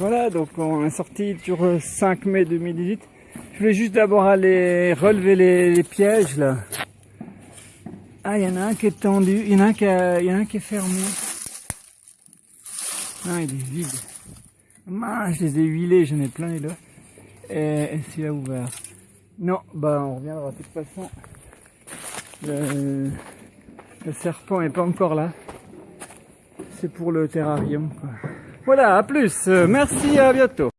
Voilà, donc on est sorti sur 5 mai 2018. Je voulais juste d'abord aller relever les, pièges là. Ah, il y en a un qui est tendu, il y en a un qui, y en a un qui est fermé. Ah, il est vide. Ah, je les ai huilés, j'en ai plein les là. Et, et celui-là ouvert. Non, bah on reviendra de toute façon. Le, le serpent est pas encore là. C'est pour le terrarium. quoi. Voilà, à plus. Euh, Merci, à bientôt.